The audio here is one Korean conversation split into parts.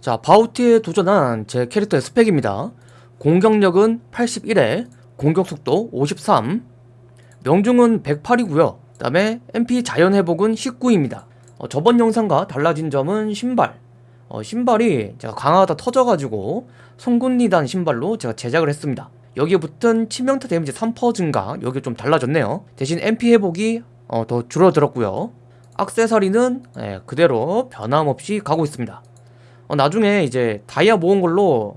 자 바우티에 도전한 제 캐릭터의 스펙입니다. 공격력은 81에 공격속도 53 명중은 108이고요. 그 다음에 MP 자연회복은 19입니다. 어, 저번 영상과 달라진 점은 신발. 어, 신발이 제가 강화하다 터져가지고 송곳니단 신발로 제가 제작을 했습니다. 여기에 붙은 치명타 데미지 3% 증가 여기 좀 달라졌네요. 대신 MP 회복이 어, 더 줄어들었고요. 악세사리는 예, 그대로 변함없이 가고 있습니다 어, 나중에 이제 다이아 모은 걸로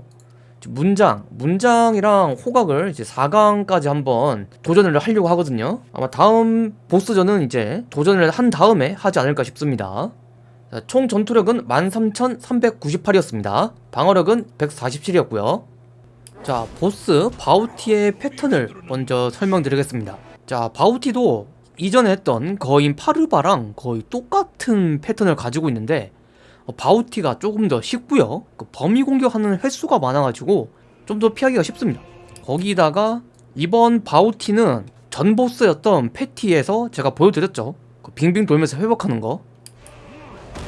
문장, 문장이랑 호각을 이제 4강까지 한번 도전을 하려고 하거든요. 아마 다음 보스전은 이제 도전을 한 다음에 하지 않을까 싶습니다. 자, 총 전투력은 13,398이었습니다. 방어력은 147이었고요. 자 보스 바우티의 패턴을 먼저 설명드리겠습니다. 자 바우티도 이전에 했던 거인 파르바랑 거의 똑같은 패턴을 가지고 있는데 어, 바우티가 조금 더 쉽고요. 그 범위 공격하는 횟수가 많아가지고 좀 더 피하기가 쉽습니다. 거기다가 이번 바우티는 전 보스였던 패티에서 제가 보여드렸죠. 그 빙빙 돌면서 회복하는 거.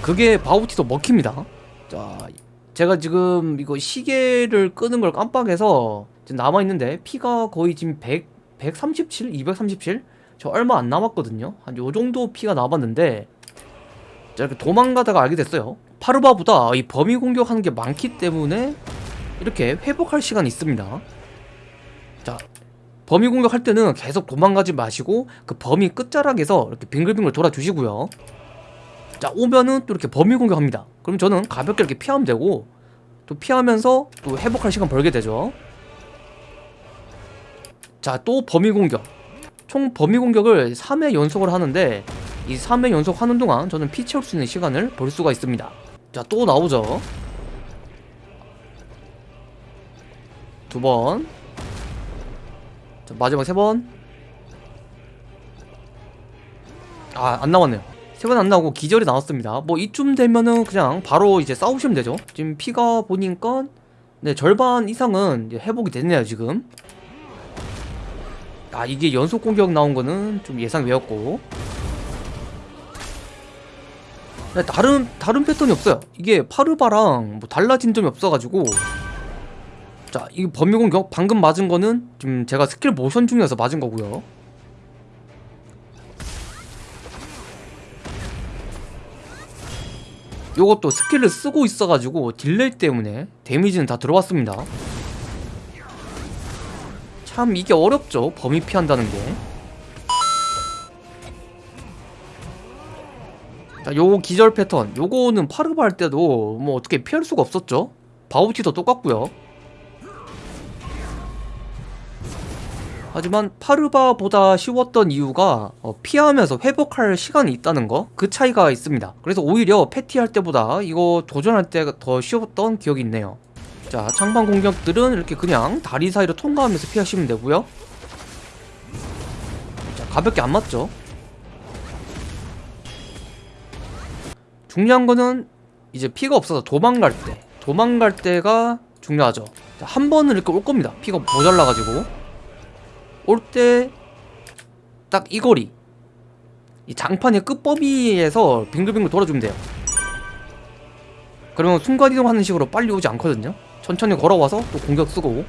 그게 바우티도 먹힙니다. 자 제가 지금 이거 시계를 끄는 걸 깜빡해서 남아있는데 피가 거의 지금 100, 137? 237? 저 얼마 안 남았거든요. 한 요정도 피가 남았는데 자 이렇게 도망가다가 알게 됐어요. 파르바보다 이 범위 공격하는 게 많기 때문에 이렇게 회복할 시간이 있습니다. 자 범위 공격할 때는 계속 도망가지 마시고 그 범위 끝자락에서 이렇게 빙글빙글 돌아주시고요. 자 오면은 또 이렇게 범위 공격합니다. 그럼 저는 가볍게 이렇게 피하면 되고 또 피하면서 또 회복할 시간 벌게 되죠. 자 또 범위 공격. 총 범위 공격을 3회 연속을 하는데 이 3회 연속 하는 동안 저는 피 채울 수 있는 시간을 벌 수가 있습니다. 자 또 나오죠? 두번. 자 마지막 세번. 아 안 나왔네요. 세 번 안 나오고 기절이 나왔습니다. 뭐 이쯤 되면은 그냥 바로 이제 싸우시면 되죠. 지금 피가 보니까 네 절반 이상은 이제 회복이 됐네요 지금. 아 이게 연속 공격 나온 거는 좀 예상 외웠고. 네, 다른 다른 패턴이 없어요. 이게 파르바랑 뭐 달라진 점이 없어가지고. 자 이 범위 공격 방금 맞은 거는 지금 제가 스킬 모션 중이어서 맞은 거고요. 요것도 skill을 쓰고 있어가지고 delay 때문에 damage는 다 들어왔습니다. 참 이게 어렵죠 범위 피한다는 게 자, 요 기절 패턴. 요거는 파르바 할 때도 뭐 어떻게 피할 수가 없었죠. 바우티도 똑같고요. 하지만 파르바보다 쉬웠던 이유가 어, 피하면서 회복할 시간이 있다는 거. 그 차이가 있습니다. 그래서 오히려 패티 할 때보다 이거 도전할 때 더 쉬웠던 기억이 있네요. 자 창방 공격들은 이렇게 그냥 다리 사이로 통과하면서 피하시면 되고요. 자 가볍게 안 맞죠 중요한 거는 이제 피가 없어서 도망갈 때 도망갈 때가 중요하죠. 자, 한 번은 이렇게 올 겁니다. 피가 모자라가지고. 올 때 딱 이 거리. 이 장판의 끝범위에서 빙글빙글 돌아주면 돼요. 그러면 순간이동하는 식으로 빨리 오지 않거든요. 천천히 걸어와서 또 공격 쓰고.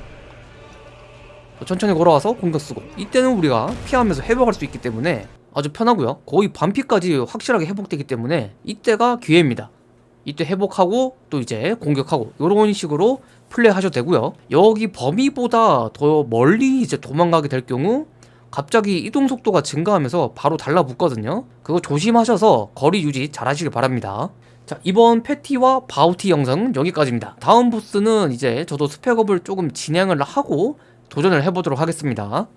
또 천천히 걸어와서 공격 쓰고. 이때는 우리가 피하면서 회복할 수 있기 때문에 아주 편하고요. 거의 반피까지 확실하게 회복되기 때문에 이때가 기회입니다. 이때 회복하고 또 이제 공격하고 이런 식으로 플레이 하셔도 되고요. 여기 범위보다 더 멀리 이제 도망가게 될 경우 갑자기 이동 속도가 증가하면서 바로 달라붙거든요. 그거 조심하셔서 거리 유지 잘 하시길 바랍니다. 자 이번 패티와 바우티 영상은 여기까지입니다. 다음 보스는 이제 저도 스펙업을 조금 진행을 하고 도전을 해보도록 하겠습니다